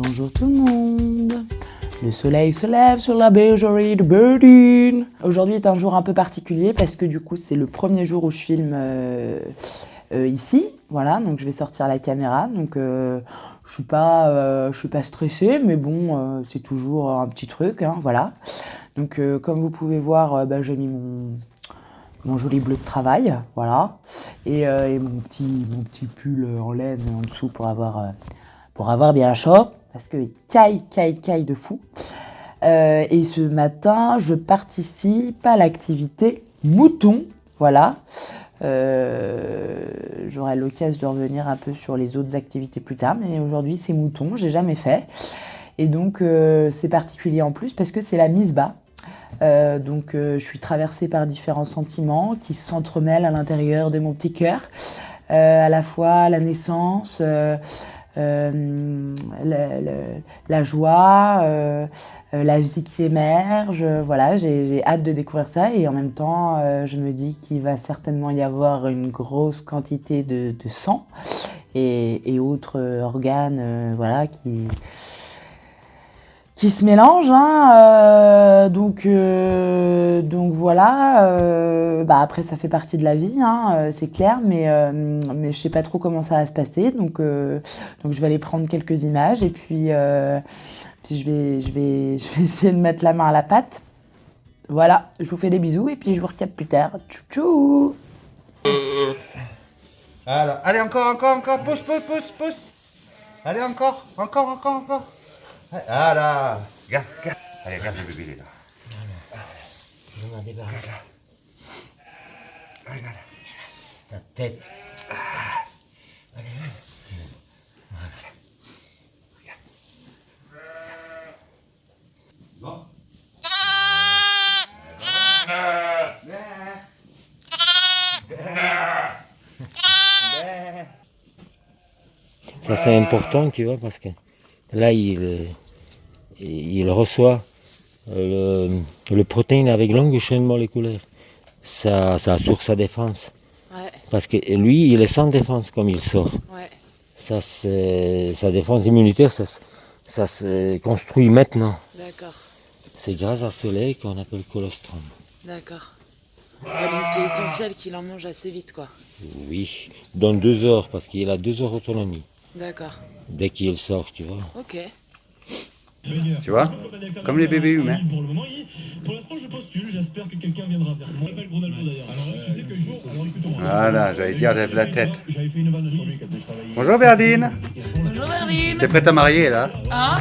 Bonjour tout le monde Le soleil se lève sur la bergerie de Birdine Aujourd'hui est un jour un peu particulier parce que du coup c'est le premier jour où je filme euh, euh, ici. Voilà, donc je vais sortir la caméra. Donc euh, je suis pas, suis pas stressée, mais bon, c'est toujours un petit truc, hein, voilà. Donc comme vous pouvez voir, bah, j'ai mis mon, mon joli bleu de travail, voilà, et, mon, petit, mon petit pull en laine en dessous pour avoir pour avoir bien chaud, parce qu'il caille, caille, caille de fou. Euh, et ce matin, je participe à l'activité mouton, voilà. Euh, j'aurai l'occasion de revenir un peu sur les autres activités plus tard, mais aujourd'hui c'est mouton, j'ai jamais fait. Et donc euh, c'est particulier en plus parce que c'est la mise bas. donc je suis traversée par différents sentiments qui s'entremêlent à l'intérieur de mon petit cœur. à la fois la naissance, euh, la, joie, euh, euh, la vie qui émerge. Voilà, j'ai hâte de découvrir ça et en même temps, je me dis qu'il va certainement y avoir une grosse quantité de, sang et, autres organes voilà, qui, qui se mélangent. Hein, donc, donc voilà. bah après, ça fait partie de la vie, hein, c'est clair, mais, mais je sais pas trop comment ça va se passer. Donc, donc je vais aller prendre quelques images et puis, puis je, vais, je, vais, je vais essayer de mettre la main à la pâte. Voilà, je vous fais des bisous et puis je vous recapte plus tard. Tchou tchou allez encore, encore, encore, pousse, pousse, pousse, pousse. Allez encore, encore, encore, encore. Voilà, regarde, regarde. Allez, regarde le bébé, il est là. Je m'en débarrasse. Regarde. Ta tête. Allez, Voilà. Regarde. Bon. Ça c'est important, tu vois, parce que là il, il reçoit le, le protéine avec longue chaîne moléculaire. Ça, ça assure sa défense. Parce que lui, il est sans défense comme il sort. Ça, sa défense immunitaire, ça, ça se construit maintenant. D'accord. C'est grâce à ce lait qu'on appelle colostrum. D'accord. donc c'est essentiel qu'il en mange assez vite, quoi. Oui, dans deux heures, parce qu'il a deux heures d'autonomie. D'accord. Dès qu'il sort, tu vois. Ok. Tu vois Comme les bébés humains. Pour le moment, pour l'instant, je postule. J'espère que quelqu'un viendra vers moi. Je m'appelle Ronaldo d'ailleurs. Alors, tu sais que le jour, alors écoute-moi. Voilà, j'allais dire, lève la tête. J'avais fait une vanne sur lui quand il travaillait. Bonjour Berdine. Bonjour Berdine T'es prête à marier là Hein